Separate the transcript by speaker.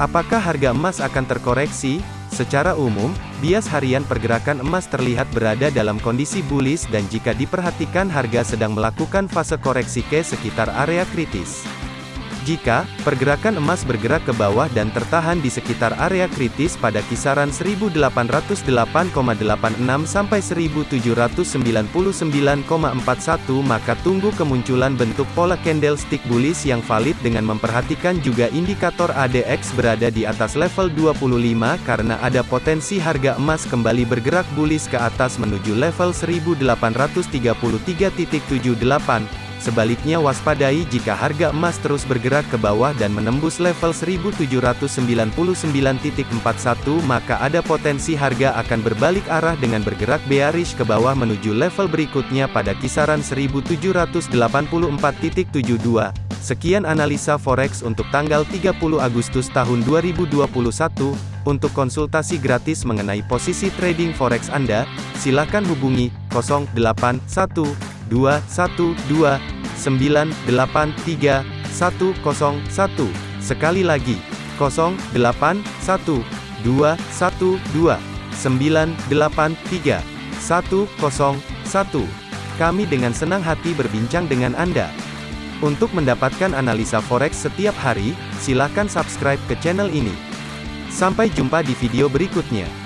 Speaker 1: Apakah harga emas akan terkoreksi? Secara umum, bias harian pergerakan emas terlihat berada dalam kondisi bullish dan jika diperhatikan harga sedang melakukan fase koreksi ke sekitar area kritis. Jika pergerakan emas bergerak ke bawah dan tertahan di sekitar area kritis pada kisaran 1808,86 sampai 1799,41 maka tunggu kemunculan bentuk pola candlestick bullish yang valid dengan memperhatikan juga indikator ADX berada di atas level 25 karena ada potensi harga emas kembali bergerak bullish ke atas menuju level 1833.78 Sebaliknya waspadai jika harga emas terus bergerak ke bawah dan menembus level 1799.41 maka ada potensi harga akan berbalik arah dengan bergerak bearish ke bawah menuju level berikutnya pada kisaran 1784.72. Sekian analisa forex untuk tanggal 30 Agustus tahun 2021. Untuk konsultasi gratis mengenai posisi trading forex Anda, silakan hubungi 081212 983 101. Sekali lagi, 0812 212 983 101. Kami dengan senang hati berbincang dengan Anda. Untuk mendapatkan analisa forex setiap hari, silakan subscribe ke channel ini. Sampai jumpa di video berikutnya.